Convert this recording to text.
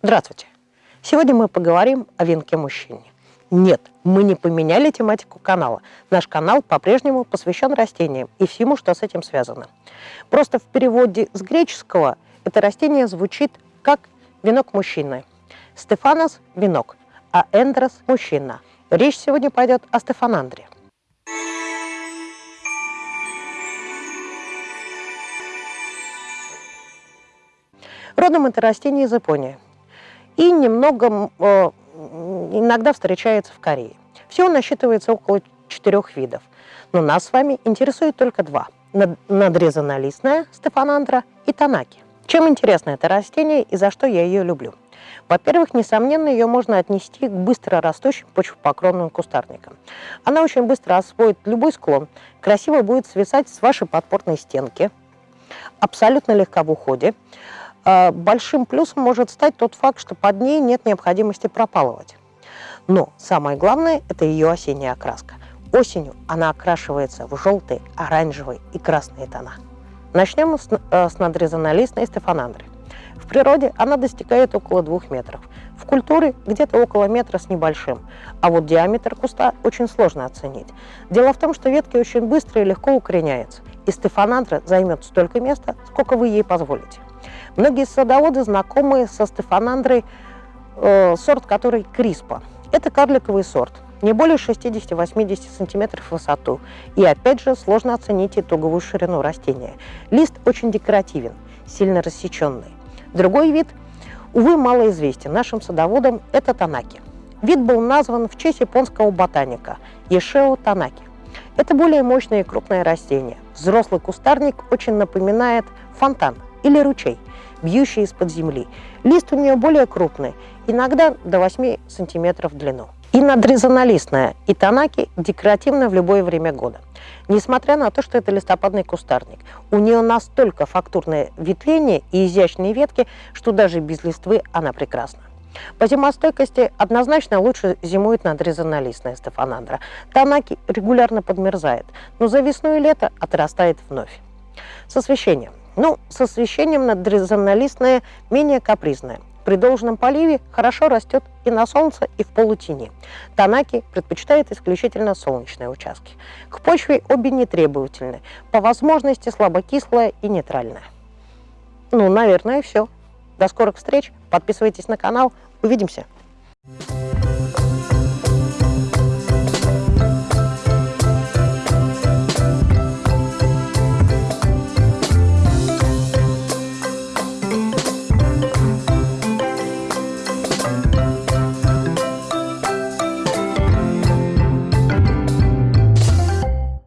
Здравствуйте! Сегодня мы поговорим о венке-мужчине. Нет, мы не поменяли тематику канала. Наш канал по-прежнему посвящен растениям и всему, что с этим связано. Просто в переводе с греческого это растение звучит как венок мужчины. Стефанос – венок, а Эндрос – мужчина. Речь сегодня пойдет о Стефанандре. Родом это растение из Японии и немного э, иногда встречается в Корее. Всего насчитывается около четырех видов, но нас с вами интересует только два – надрезанолистная стефанандра и танаки. Чем интересно это растение и за что я ее люблю? Во-первых, несомненно, ее можно отнести к быстро растущим почвопокровным кустарникам. Она очень быстро освоит любой склон, красиво будет свисать с вашей подпорной стенки, абсолютно легко в уходе, большим плюсом может стать тот факт, что под ней нет необходимости пропалывать. Но самое главное – это ее осенняя окраска. Осенью она окрашивается в желтые, оранжевые и красные тона. Начнем с, э, с надрезанолистной стефанандры. В природе она достигает около двух метров. В культуре где-то около метра с небольшим. А вот диаметр куста очень сложно оценить. Дело в том, что ветки очень быстро и легко укореняются. И стефанандра займет столько места, сколько вы ей позволите. Многие садоводы знакомы со стефанандрой, э, сорт который Криспа. Это карликовый сорт, не более 60-80 см в высоту. И опять же сложно оценить итоговую ширину растения. Лист очень декоративен, сильно рассеченный. Другой вид, увы, малоизвестен нашим садоводам, это танаки. Вид был назван в честь японского ботаника Ешео Танаки. Это более мощное и крупное растение. Взрослый кустарник очень напоминает фонтан или ручей бьющий из-под земли. Лист у нее более крупный, иногда до 8 сантиметров в длину. И надрезанолистная, и танаки декоративная в любое время года. Несмотря на то, что это листопадный кустарник, у нее настолько фактурное ветвление и изящные ветки, что даже без листвы она прекрасна. По зимостойкости однозначно лучше зимует надрезанолистная стефанандра. Танаки регулярно подмерзает, но за весну и лето отрастает вновь. С освещением. Ну, с освещением надрезанолистная менее капризная. При должном поливе хорошо растет и на солнце, и в полутени. Танаки предпочитает исключительно солнечные участки. К почве обе нетребовательны, по возможности слабокислая и нейтральная. Ну, наверное, все. До скорых встреч. Подписывайтесь на канал. Увидимся.